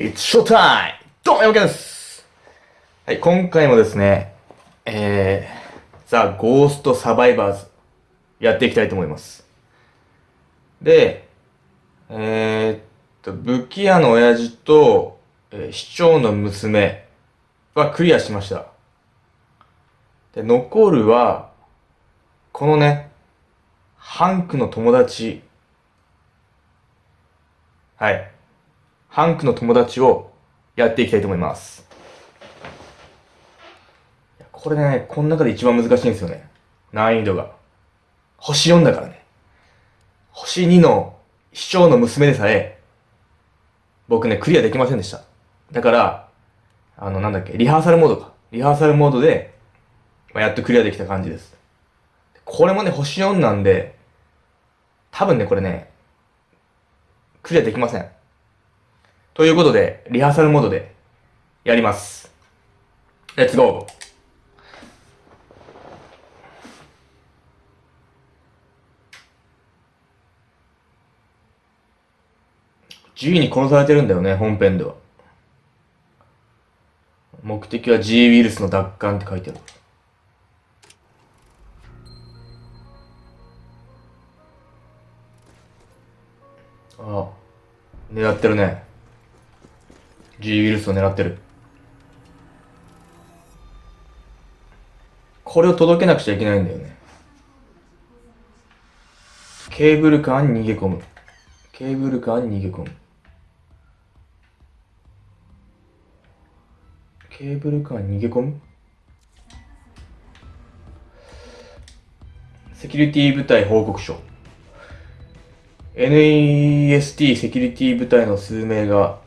It's showtime! どうも、山県ですはい、今回もですね、えー、ザ・ゴースト・サバイバーズ、やっていきたいと思います。で、えー、っと、武器屋の親父と、えー市長の娘はクリアしました。で、残るは、このね、ハンクの友達、はい。ハンクの友達をやっていきたいと思います。これね、この中で一番難しいんですよね。難易度が。星4だからね。星2の市長の娘でさえ、僕ね、クリアできませんでした。だから、あの、なんだっけ、リハーサルモードか。リハーサルモードで、まあやっとクリアできた感じです。これもね、星4なんで、多分ね、これね、クリアできません。ということで、リハーサルモードでやります。レッツゴー自由に殺されてるんだよね、本編では。目的は G ウイルスの奪還って書いてある。ああ、狙ってるね。G ウイルスを狙ってる。これを届けなくちゃいけないんだよね。ケーブルカーに逃げ込む。ケーブルカーに逃げ込む。ケーブルカーに逃げ込む？セキュリティ部隊報告書。NEST セキュリティ部隊の数名が、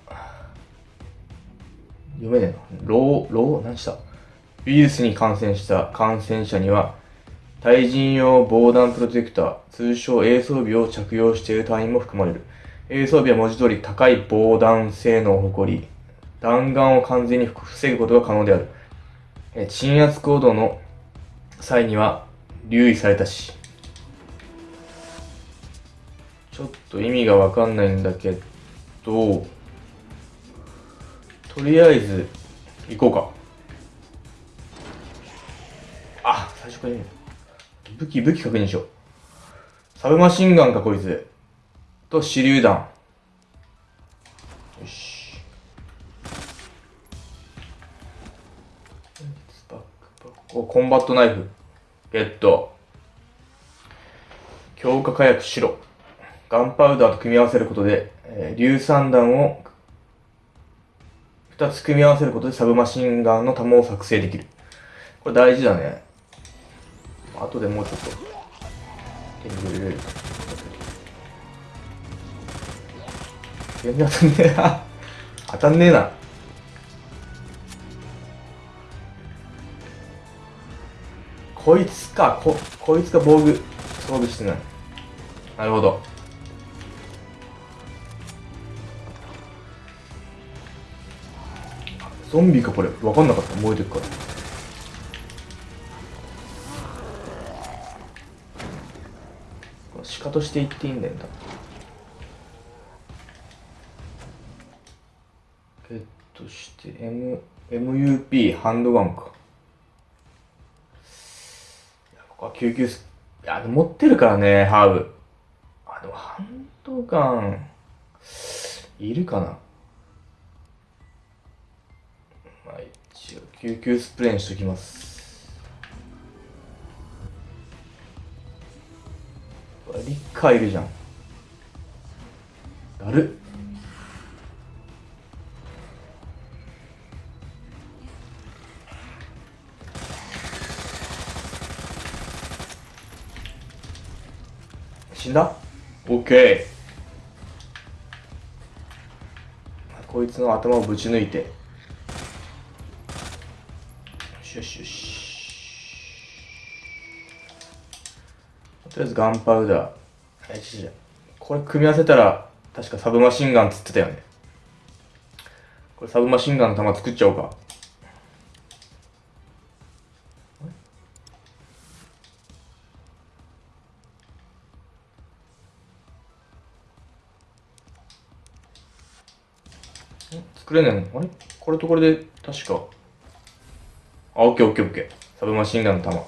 読めねえな。ロー、ロー、何した？ウイルスに感染した感染者には、対人用防弾プロテクター、通称 A 装備を着用している隊員も含まれる。A 装備は文字通り高い防弾性能を誇り、弾丸を完全に防ぐことが可能である。え鎮圧行動の際には留意されたし、ちょっと意味がわかんないんだけど、とりあえず行こうか。あ、最初からいい武器、武器確認しよう。サブマシンガンかこいつ。と手榴弾。よし。バックパックコンバットナイフ。ゲット。強化火薬白。ガンパウダーと組み合わせることで、えー硫酸弾を2つ組み合わせることでサブマシンガンの弾を作成できる。これ大事だね。後でもうちょっと手に入れれる。全然当たんねえな。当たんねえな。こいつか、こ、こいつが防具装備してない。なるほど。ゾンビかこれ。わかんなかった。燃えてるから。鹿として言っていいんだよな。ゲットして、M、MUP ハンドガンか。いや、ここは救急ス、いや、持ってるからね、ハーブ。あ、でもハンドガン、いるかな。救急スプレーにしときます。リッカーいるじゃん。だるっ。死んだ？オッケー。こいつの頭をぶち抜いて。よしよしよし。とりあえずガンパウダー。これ組み合わせたら、確かサブマシンガンっつってたよね。これサブマシンガンの弾作っちゃおうか。作れないのあれ？これとこれで確かあオッケーオッケーオッケー。サブマシンガンの弾。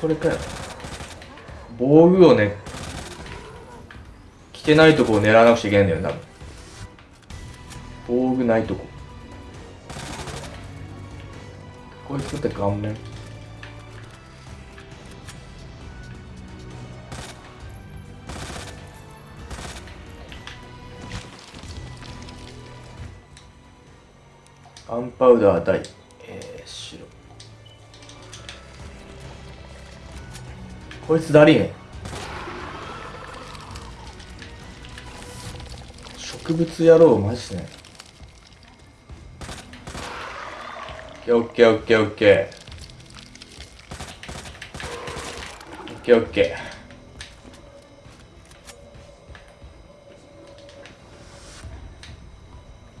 それかよ。防具をね着てないとこを狙わなくちゃいけないんだよ多分。防具ないとこ。こいつって顔面ガンパウダー大、えー、白。こいつだりーね植物野郎マジねオッケーオッケーオッケー。オッケーオッケ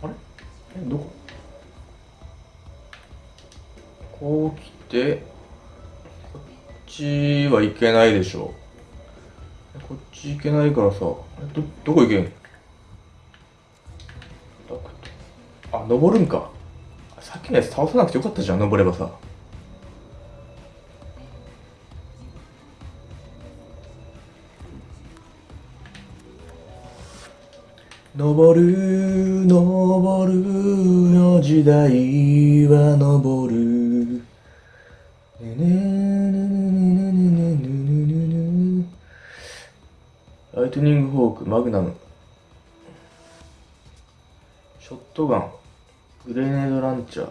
ー。あれ？えどこ？こう来てこっちはいけないでしょこっち行けないからさどどこ行けんあ登るんか。さっきのやつ倒さなくてよかったじゃん登ればさ。登る登るの時代は登る。ライトニングフォークマグナム。ショットガングレネードランチャー。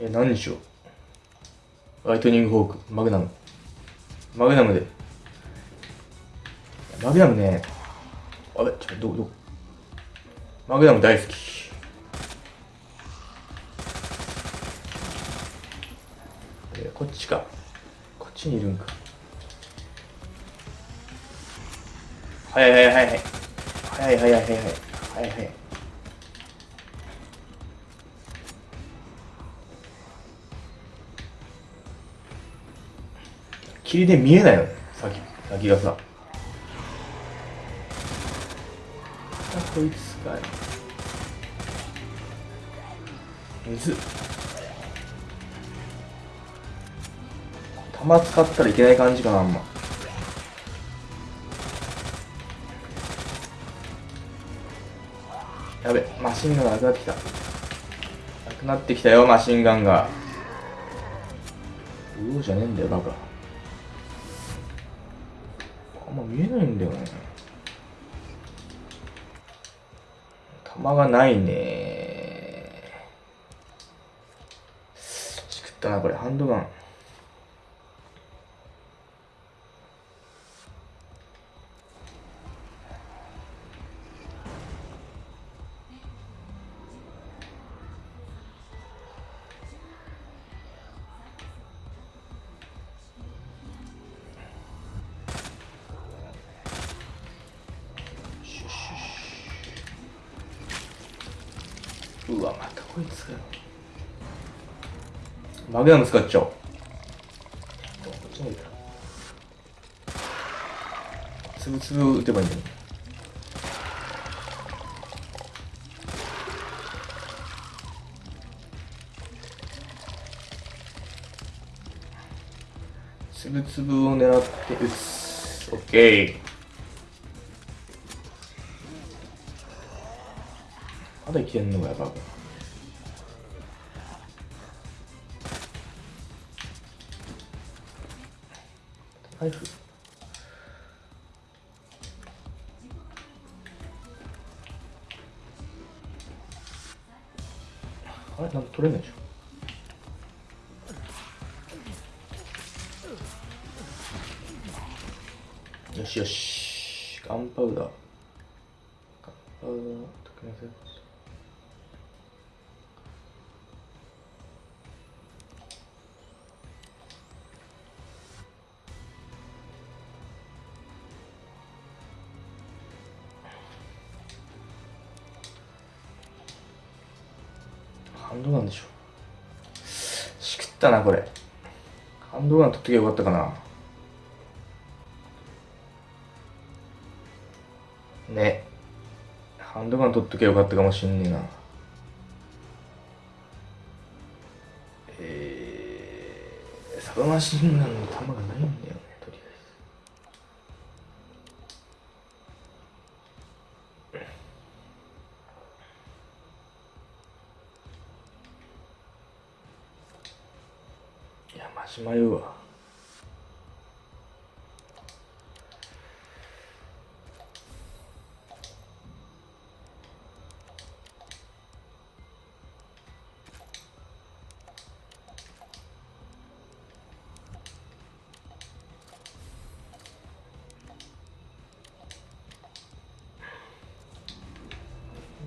え何にしよう？ライトニングフォークマグナム。マグナムで。マグナムね。あれ？ちょっとどこどこ？マグナム大好き。えこっちか。こっちにいるんか。はいはいはいはいはいはいはいはいはいはいはい霧で見えないの先先がさあこいつかい水弾使ったらいけない感じかなあんまシンガンがなくなってきた。なくなってきたよマシンガンが。うおじゃねえんだよバカ。あんま見えないんだよね。弾がないね。しくったなこれ。ハンドガン。うわまたこいつかよ。マグナム使っちゃおうつぶつぶ打てばいいんだよ。つぶつぶを狙って打つ。オッケーまだ生きてんのかやばナイフあれ？なんか取れないでしょ。よしよし。ガンパウダー。ハンドガンでしょしくったなこれハンドガン取っときゃよかったかな。ね。ハンドガン取っときゃよかったかもしんねえな。えー、サブマシンガンえず。いや、マジ迷うわ。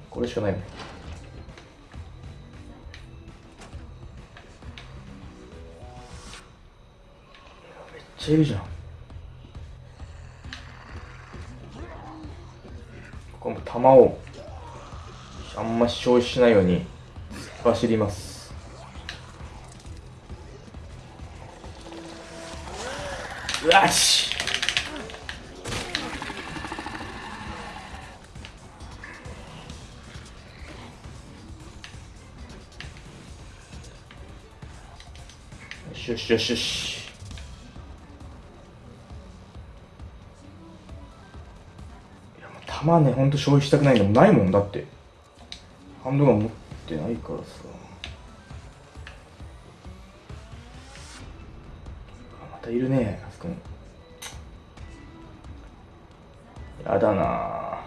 これしかないね。いるじゃん。この弾をあんま消費しないように突っ走ります。よしよしよしよし。弾ね、ほんと消費したくないんだもん。ないもんだって。ハンドガン持ってないからさ。またいるね、あそこに。やだな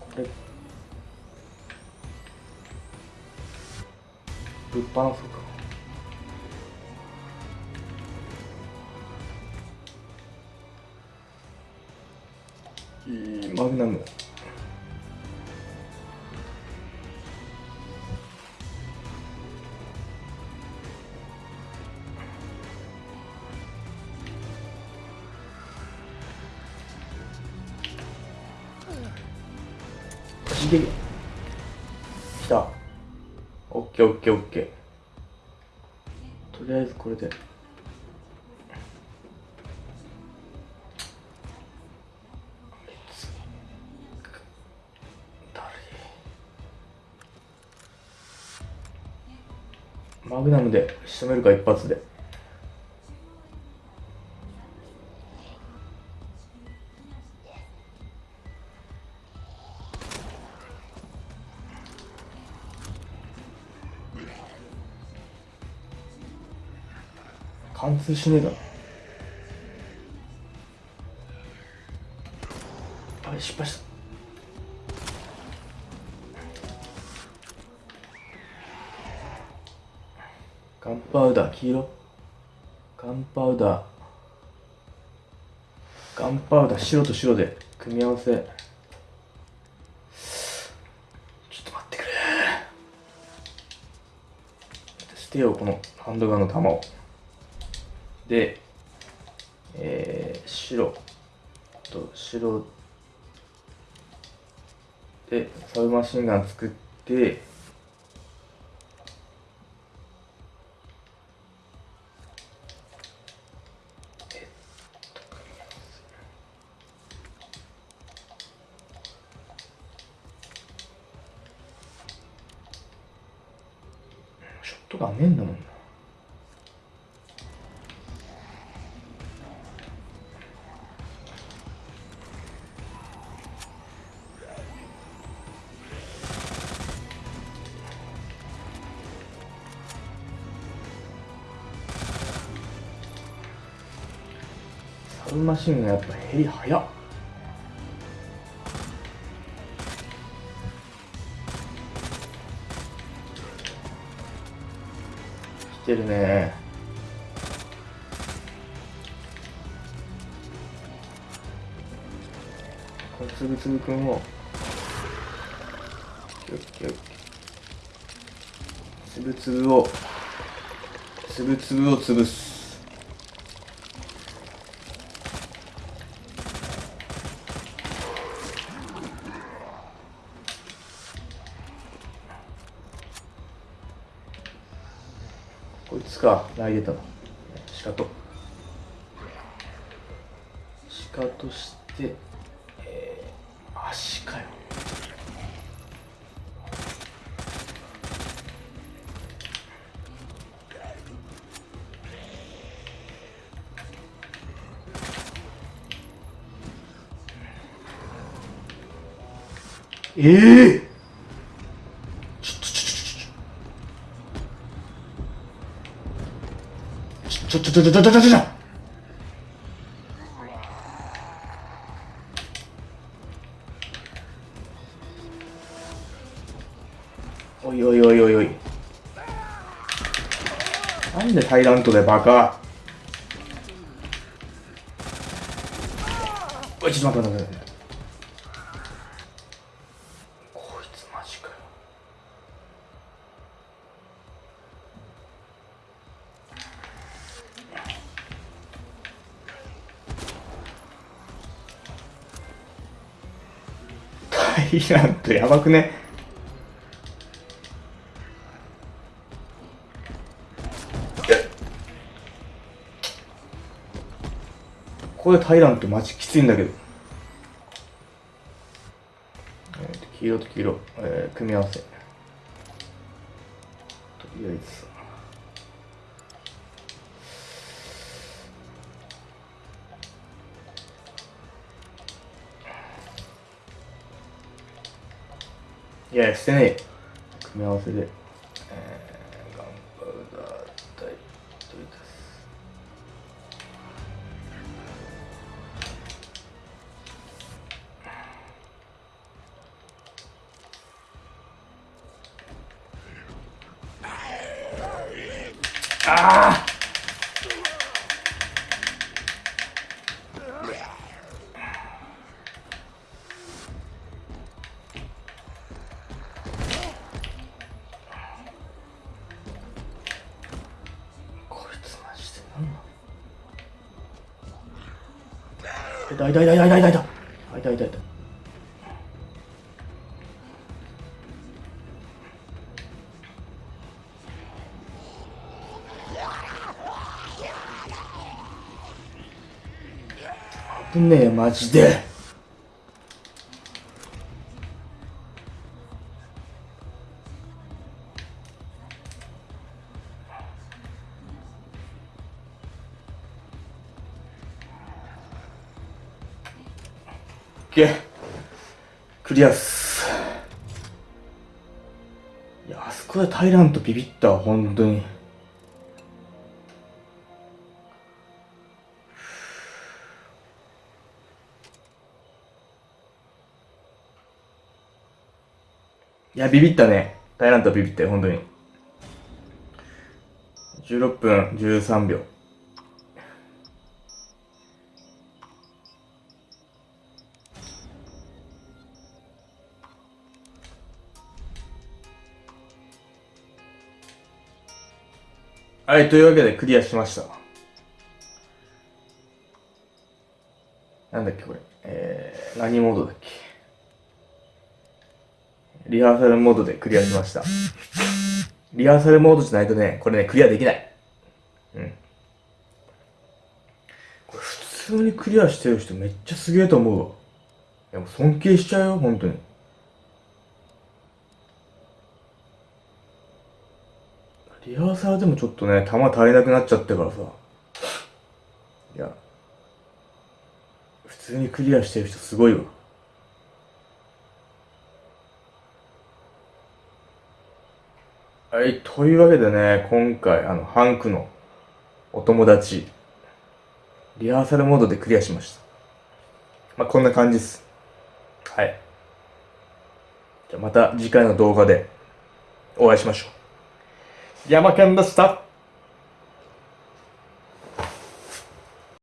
これぶっ放そうかマグナム走ってきた。オッケーオッケーオッケー。とりあえずこれでマグナムで仕留めるか一発で。貫通しねえだろ。あれ失敗した。パウダー黄色？ガンパウダー。ガンパウダー白と白で組み合わせ。ちょっと待ってくれ。捨てようこのハンドガンの弾を。で、えー、白。と白。でサブマシンガン作ってサブマシンがやっぱ減り早っ。来てるね。このつぶつぶくんを。つぶつぶを。つぶつぶを潰す。か泣いてたなシカトシカトしてえー、足かよ。ええー、ちょちょちょちょちょおいおいおいおいおいなんでタイラントでバカおいちょっと待って待って待ってイランとやばくね。ここでタイラントマジきついんだけど、えー、黄色と黄色、えー、組み合わせ。Yes, it's in it. Melted it. い痛い痛い痛い痛い痛い痛い痛い痛い危ねえマジで。クリアっす。いやあそこでタイラントビビった本当に。いやビビったね。タイラントビビったよ本当に。16分13秒。はい、というわけでクリアしました。なんだっけこれ。えー、何モードだっけ？リハーサルモードでクリアしました。リハーサルモードじゃないとね、これね、クリアできない。うん。これ普通にクリアしてる人めっちゃすげえと思うわ。いやもう尊敬しちゃうよ、本当に。リハーサルでもちょっとね、弾足りなくなっちゃってからさ。いや、普通にクリアしてる人すごいわ。はい、というわけでね、今回、あの、ハンクのお友達、リハーサルモードでクリアしました。まあ、こんな感じです。はい。じゃまた次回の動画でお会いしましょう。Ya makarnada start